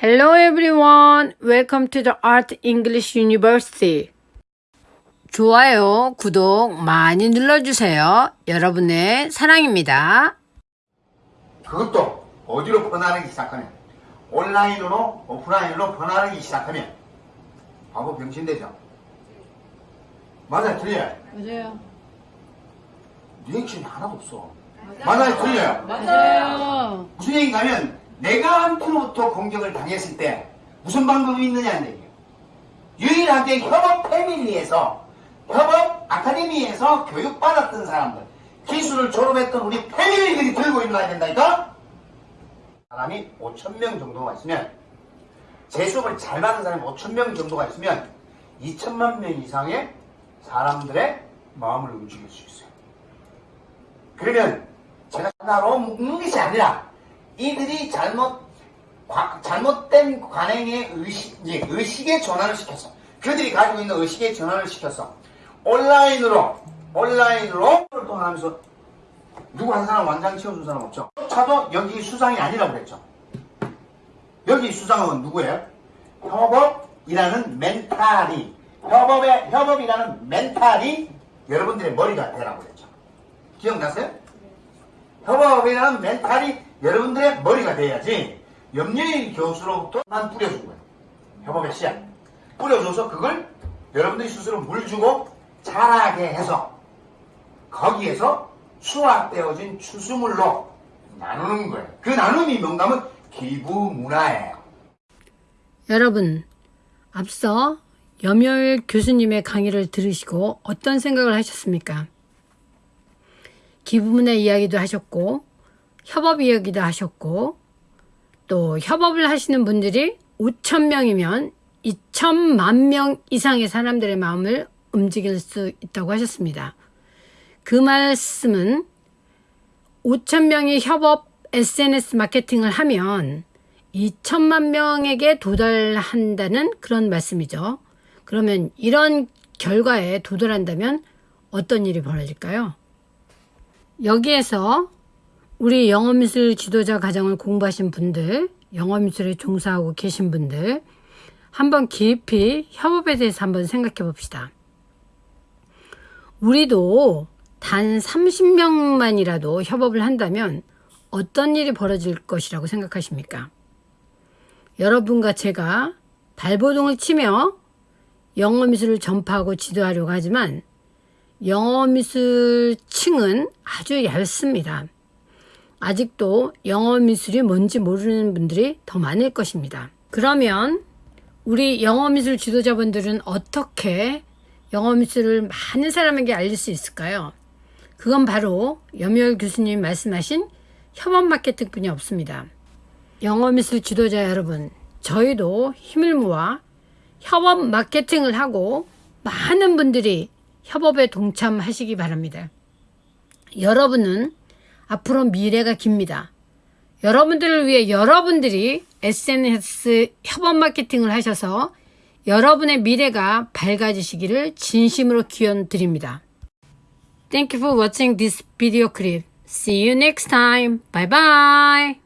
Hello everyone. Welcome to the Art English University. 좋아요, 구독 많이 눌러주세요. 여러분의 사랑입니다. 그것도 어디로 번화하기 시작하면 온라인으로 오프라인으로 번화하기 시작하면 바보 병신되죠. 맞아요, 틀려요. 맞아요. 리액션이 하나도 없어. 맞아요, 틀려요. 맞아요. 무슨 얘기냐면 내가 한테로부터 공격을 당했을 때 무슨 방법이 있느냐는 얘기예요. 유일하게 협업 패밀리에서 협업 아카데미에서 교육받았던 사람들 기술을 졸업했던 우리 패밀리들이 들고 일어나야 된다니까 사람이 5천명 정도가 있으면 제 수업을 잘 받은 사람이 5천명 정도가 있으면 2천만 명 이상의 사람들의 마음을 움직일 수 있어요. 그러면 제가 하나로 묶는 것이 아니라 이들이 잘못 과- 잘못된 관행의 의식, 예, 의식의 전환을 시켰어. 그들이 가지고 있는 의식의 전환을 시켰어. 온라인으로 온라인으로 통하면서 누구 한 사람 완장 치워준 사람 없죠? 차도 여기 수상이 아니라고 그랬죠. 여기 수상은 누구예요? 협업이라는 멘탈이 협업의 협업이라는 멘탈이 여러분들의 머리가 되라고 그랬죠. 기억나세요? 협업이라는 멘탈이 여러분들의 머리가 돼야지 염려일 교수로부터만 뿌려준 거예요. 협업의 씨앗. 뿌려줘서 그걸 여러분들이 스스로 물 주고 자라게 해서 거기에서 수확되어진 추수물로 나누는 거예요. 그 나눔이 뭔가면 기부 문화예요. 여러분, 앞서 염여일 교수님의 강의를 들으시고 어떤 생각을 하셨습니까? 기부문의 이야기도 하셨고, 협업 이야기도 하셨고, 또 협업을 하시는 분들이 5천 명이면 2천만 명 이상의 사람들의 마음을 움직일 수 있다고 하셨습니다. 그 말씀은 5천 명이 협업 SNS 마케팅을 하면 2천만 명에게 도달한다는 그런 말씀이죠. 그러면 이런 결과에 도달한다면 어떤 일이 벌어질까요? 여기에서 우리 영어미술 지도자 과정을 공부하신 분들, 영어미술에 종사하고 계신 분들, 한번 깊이 협업에 대해서 한번 생각해 봅시다. 우리도 단 30명만이라도 협업을 한다면 어떤 일이 벌어질 것이라고 생각하십니까? 여러분과 제가 발버둥을 치며 영어미술을 전파하고 지도하려고 하지만 영어미술 층은 아주 얇습니다. 아직도 영어 미술이 뭔지 모르는 분들이 더 많을 것입니다. 그러면 우리 영어 미술 지도자분들은 어떻게 영어 미술을 많은 사람에게 알릴 수 있을까요? 그건 바로 염열 교수님이 말씀하신 협업 마케팅뿐이 없습니다. 영어 미술 지도자 여러분, 저희도 힘을 모아 협업 마케팅을 하고 많은 분들이 협업에 동참하시기 바랍니다. 여러분은 앞으로 미래가 깁니다. 여러분들을 위해 여러분들이 SNS 협업 마케팅을 하셔서 여러분의 미래가 밝아지시기를 진심으로 기원 드립니다. Thank you for watching this video clip. See you next time. Bye bye.